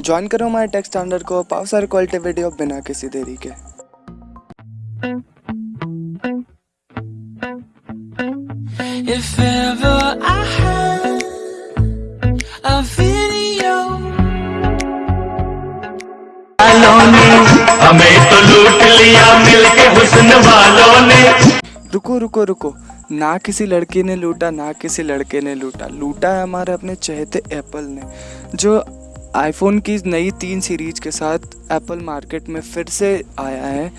Join करो हमारे text standard को पाओ सारे क्वालिटी वीडियो बिना किसी देरी के। If ever I had a video. वालों ने हमें तो लूट लिया मिलके हुस्न वालों ने। रुको रुको रुको। ना किसी लड़की ने लूटा ना किसी लड़के ने लूटा। लूटा है हमारे अपने चहेते एप्पल ने जो आईफोन की नई तीन सीरीज़ के साथ एप्पल मार्केट में फिर से आया है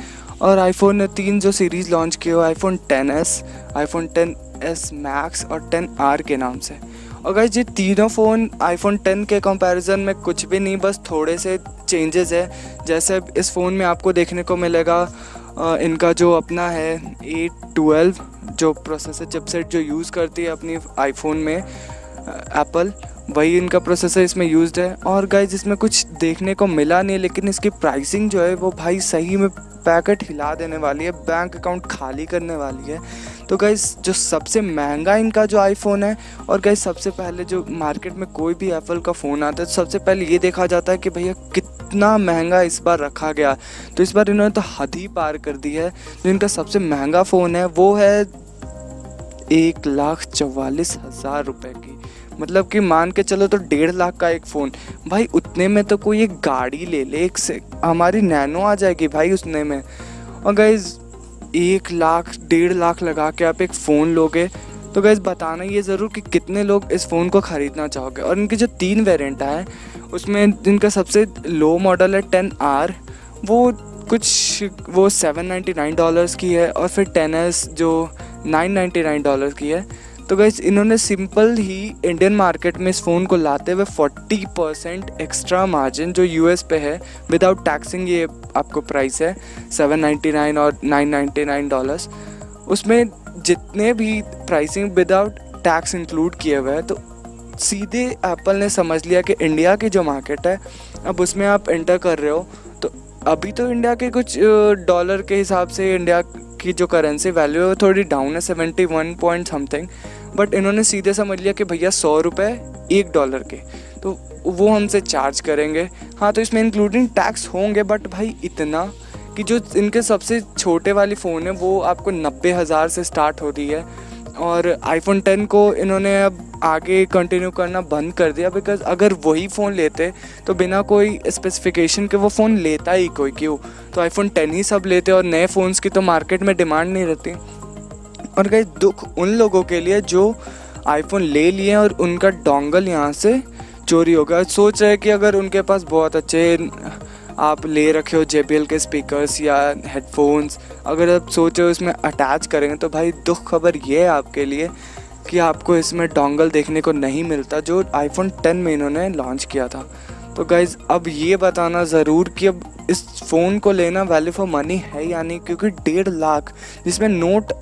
और आईफोन ने तीन जो सीरीज़ लॉन्च किए हो iPhone 10s, iPhone 10s max और 10R के नाम से। और ये तीनों फ़ोन आईफोन 10 के कंपैरिजन में कुछ भी नहीं बस थोड़े से चेंजेस है। जैसे इस फ़ोन में आपको देखने को मिलेगा इनका जो अपना है ए ट्वेल्व जो प्रोसेसर चिपसेट जो यूज़ करती है अपनी आईफोन में एप्पल वही इनका प्रोसेसर इसमें यूज़ है। और गाइज़ इसमें कुछ देखने को मिला नहीं, लेकिन इसकी प्राइसिंग जो है, वो भाई सही में पैकेट हिला देने वाली है बैंक अकाउंट खाली करने वाली है। तो गाइज़ जो सबसे महँगा इनका जो आईफोन है, और गाइज़ सबसे पहले जो मार्केट में कोई भी एप्पल का फ़ोन आता है तो सबसे पहले ये देखा जाता है कि भैया कितना महँगा इस बार रखा गया। तो इस बार इन्होंने तो हद ही पार कर दी है। जो इनका सबसे महँगा फ़ोन है, वो है एक लाख चवालीस हज़ार रुपये की। मतलब कि मान के चलो तो डेढ़ लाख का एक फ़ोन। भाई, उतने में तो कोई एक गाड़ी ले ले, एक से हमारी नैनो आ जाएगी भाई उतने में। और गैज़ एक लाख, डेढ़ लाख लगा के आप एक फ़ोन लोगे। तो गैस बताना ये ज़रूर कि कितने लोग इस फ़ोन को ख़रीदना चाहोगे। और इनके जो तीन वेरिएंट हैं उसमें इनका सबसे लो मॉडल है टेन आर, वो कुछ वो सेवन नाइन्टी नाइन डॉलर्स की है। और फिर टेन एस जो नाइन नाइन्टी नाइन डॉलर की है। तो गैस इन्होंने सिंपल ही इंडियन मार्केट में इस फ़ोन को लाते हुए 40 परसेंट एक्स्ट्रा मार्जिन जो यूएस पे है विदाउट टैक्सिंग ये आपको प्राइस है 799 और 999 डॉलर्स उसमें जितने भी प्राइसिंग विदाउट टैक्स इंक्लूड किए हुए हैं तो सीधे एप्पल ने समझ लिया कि इंडिया की जो मार्केट है, अब उसमें आप एंटर कर रहे हो। तो अभी तो इंडिया के कुछ डॉलर के हिसाब से इंडिया की जो करेंसी वैल्यू है वो थोड़ी डाउन है seventy one point something but इन्होंने सीधे समझ लिया कि भैया सौ रुपये एक डॉलर के। तो वो हमसे चार्ज करेंगे। हाँ तो इसमें इंक्लूडिंग टैक्स होंगे बट भाई इतना कि जो इनके सबसे छोटे वाली फ़ोन है, वो आपको नब्बे हज़ार से स्टार्ट होती है। और आईफोन टेन को इन्होंने अब आगे कंटिन्यू करना बंद कर दिया बिकॉज़ अगर वही फ़ोन लेते तो बिना कोई स्पेसिफिकेशन के वो फ़ोन लेता ही कोई क्यों? तो आईफोन टेन ही सब लेते और नए फ़ोन्स की तो मार्केट में डिमांड नहीं रहती। और कहीं दुख उन लोगों के लिए जो आईफोन ले लिए और उनका डोंगल यहाँ से चोरी हो गया। सोच रहे कि अगर उनके पास बहुत अच्छे आप ले रखे हो JBL के स्पीकर्स या हेडफोन्स अगर आप सोच इसमें अटैच करेंगे तो भाई दुख खबर ये है आपके लिए कि आपको इसमें डोंगल देखने को नहीं मिलता जो आईफोन 10 में इन्होंने लॉन्च किया था। तो गाइज़ अब ये बताना ज़रूर कि अब इस फ़ोन को लेना वैल्यू फॉर मनी है या नहीं, क्योंकि डेढ़ लाख, जिसमें नोट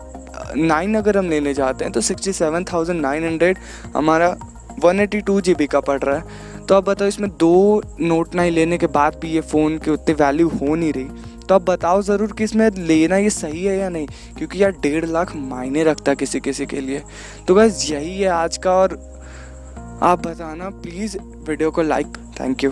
नाइन अगर हम लेने जाते हैं तो sixty seven thousand nine hundred हमारा one eighty two G B का पड़ रहा है। तो अब बताओ इसमें दो नोट नाइन लेने के बाद भी ये फ़ोन की उतनी वैल्यू हो नहीं रही। तो आप बताओ ज़रूर कि इसमें लेना ये सही है या नहीं, क्योंकि यार डेढ़ लाख मायने रखता किसी किसी के लिए। तो बस यही है आज का और आप बताना प्लीज़ वीडियो को लाइक थैंक यू